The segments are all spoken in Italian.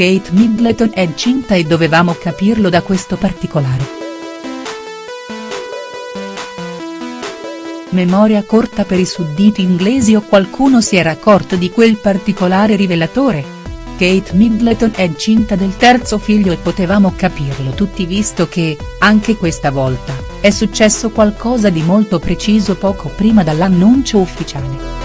Kate Middleton è incinta e dovevamo capirlo da questo particolare. Memoria corta per i sudditi inglesi o qualcuno si era accorto di quel particolare rivelatore? Kate Middleton è incinta del terzo figlio e potevamo capirlo tutti visto che, anche questa volta, è successo qualcosa di molto preciso poco prima dall'annuncio ufficiale.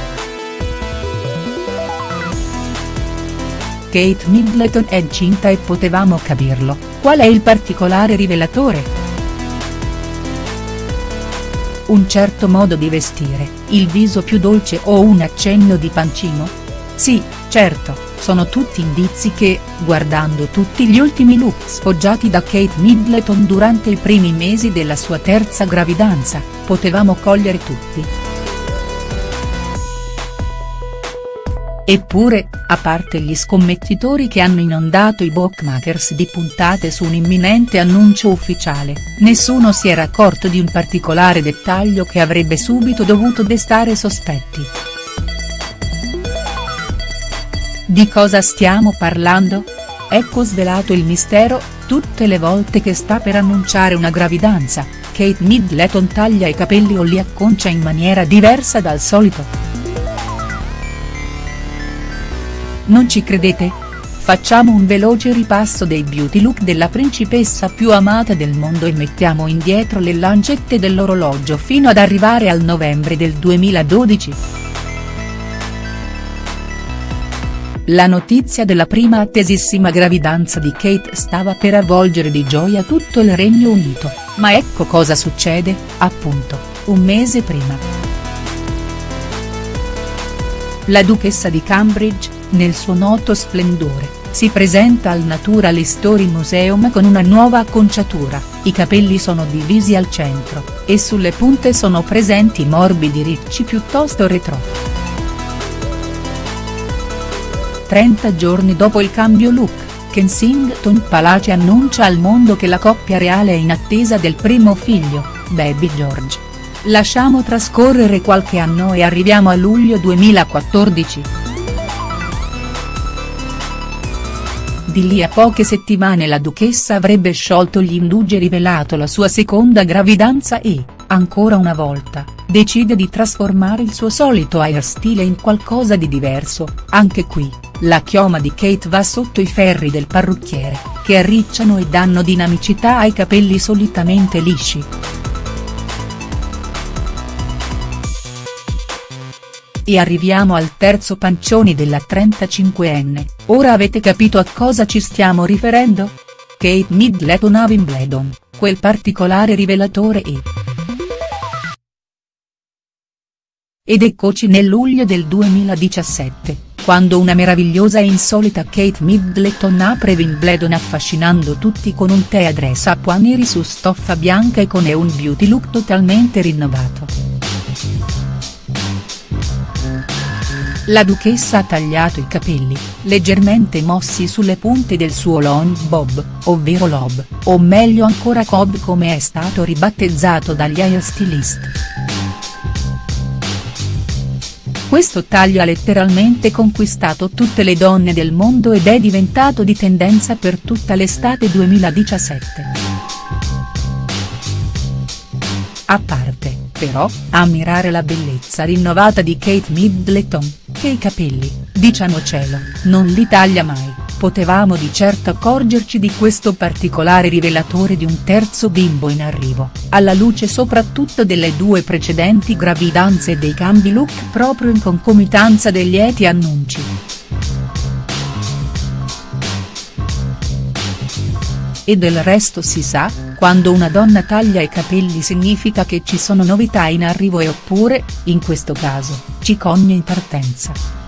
Kate Middleton è incinta e potevamo capirlo, qual è il particolare rivelatore?. Un certo modo di vestire, il viso più dolce o un accenno di pancino? Sì, certo, sono tutti indizi che, guardando tutti gli ultimi look sfoggiati da Kate Middleton durante i primi mesi della sua terza gravidanza, potevamo cogliere tutti. Eppure, a parte gli scommettitori che hanno inondato i bookmakers di puntate su un imminente annuncio ufficiale, nessuno si era accorto di un particolare dettaglio che avrebbe subito dovuto destare sospetti. Di cosa stiamo parlando? Ecco svelato il mistero, tutte le volte che sta per annunciare una gravidanza, Kate Middleton taglia i capelli o li acconcia in maniera diversa dal solito. Non ci credete? Facciamo un veloce ripasso dei beauty look della principessa più amata del mondo e mettiamo indietro le lancette dell'orologio fino ad arrivare al novembre del 2012. La notizia della prima attesissima gravidanza di Kate stava per avvolgere di gioia tutto il Regno Unito, ma ecco cosa succede, appunto, un mese prima. La duchessa di Cambridge, nel suo noto splendore, si presenta al Natural History Museum con una nuova acconciatura, i capelli sono divisi al centro, e sulle punte sono presenti morbidi ricci piuttosto retro. 30 giorni dopo il cambio look, Kensington Palace annuncia al mondo che la coppia reale è in attesa del primo figlio, Baby George. Lasciamo trascorrere qualche anno e arriviamo a luglio 2014. Di lì a poche settimane la duchessa avrebbe sciolto gli indugi e rivelato la sua seconda gravidanza e, ancora una volta, decide di trasformare il suo solito airstyle in qualcosa di diverso, anche qui, la chioma di Kate va sotto i ferri del parrucchiere, che arricciano e danno dinamicità ai capelli solitamente lisci. E arriviamo al terzo pancioni della 35enne, ora avete capito a cosa ci stiamo riferendo? Kate Middleton a Wimbledon, quel particolare rivelatore e. Ed eccoci nel luglio del 2017, quando una meravigliosa e insolita Kate Middleton apre Wimbledon affascinando tutti con un tè a dress a neri su stoffa bianca e con un beauty look totalmente rinnovato. La duchessa ha tagliato i capelli, leggermente mossi sulle punte del suo long bob, ovvero lob, o meglio ancora cob come è stato ribattezzato dagli hairstylist. Questo taglio ha letteralmente conquistato tutte le donne del mondo ed è diventato di tendenza per tutta l'estate 2017. A parte, però, ammirare la bellezza rinnovata di Kate Middleton, che i capelli, diciamocelo, non li taglia mai, potevamo di certo accorgerci di questo particolare rivelatore di un terzo bimbo in arrivo, alla luce soprattutto delle due precedenti gravidanze e dei cambi look proprio in concomitanza degli lieti annunci. E del resto si sa, quando una donna taglia i capelli significa che ci sono novità in arrivo e oppure, in questo caso, cicogna in partenza.